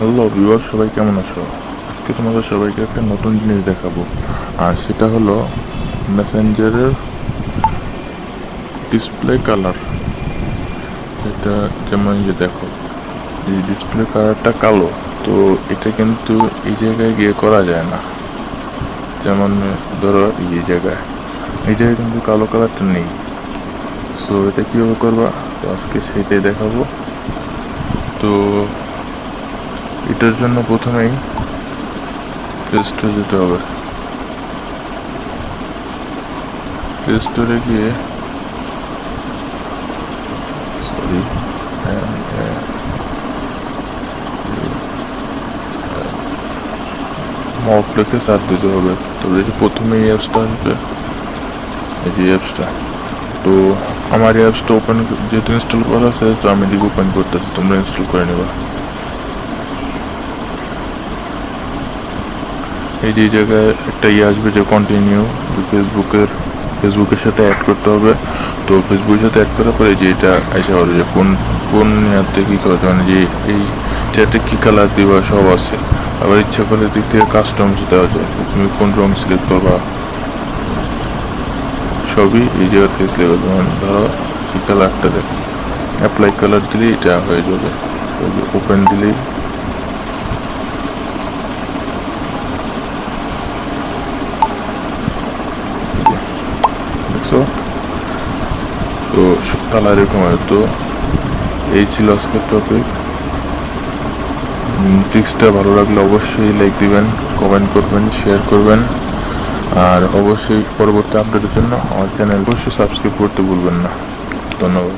Hello viewer সবাই কেমন আছো? আজকে তোমাদের সবাইকে একটা নতুন জিনিস দেখাবো। আর সেটা হলো মেসেঞ্জারের ডিসপ্লে কালার এটা যেমন যে দেখো, এই ডিসপ্লে কালারটা কালো, তো এটা কিন্তু এই জায়গায় গিয়ে করা যায় না। যেমন ধরো এই জায়গায় এই জায়গায় কিন্তু কালো কালারটা নেই। সো এটা কীভাবে করবা? তো আজকে সেটাই দেখাবো। তো এটার জন্য প্রথমেই প্লে স্টোরে যেতে হবে। প্লে স্টোরে গিয়ে সরি মফ লিখে সার্চ দিতে হবে। তো এই যে প্রথমে এই অ্যাপসটা আসবে। এই যে অ্যাপসটা তো আমার এই অ্যাপসটা ওপেন যেহেতু ইনস্টল করা আছে, তো আমি এদিকে ওপেন করতেছি। তোমরা ইনস্টল করে নেবা। এই যে জায়গায় একটা ইয়ে আসবে যে কন্টিনিউ ফেসবুকের ফেসবুকের সাথে অ্যাড করতে হবে। তো ফেসবুকের সাথে অ্যাড করার পরে যে এটা এসে হবে যে কোন কোন ইয়াতে কী করতে মানে যে এই চ্যাটে কী কালার দিবা, সব আছে। আবার ইচ্ছা করলে দিক থেকে কাস্টমস দেওয়া যায়। তুমি কোন রং সিলেক্ট করবা? সবই এই জায়গা থেকে সিলেক্ট যেমন ধরো যে কালারটা দেখ। অ্যাপ্লাই কালার দিলেই এটা হয়ে যাবে। ওপেন দিলেই দেখছ? তো তাহলে এরকম তো, এই ছিল আজকের টপিক ট্রিক্সটা ভালো লাগলে অবশ্যই লাইক দিবেন কমেন্ট করবেন শেয়ার করবেন। আর অবশ্যই পরবর্তী আপডেটের জন্য আমার চ্যানেল অবশ্যই সাবস্ক্রাইব করতে ভুলবেন না। ধন্যবাদ।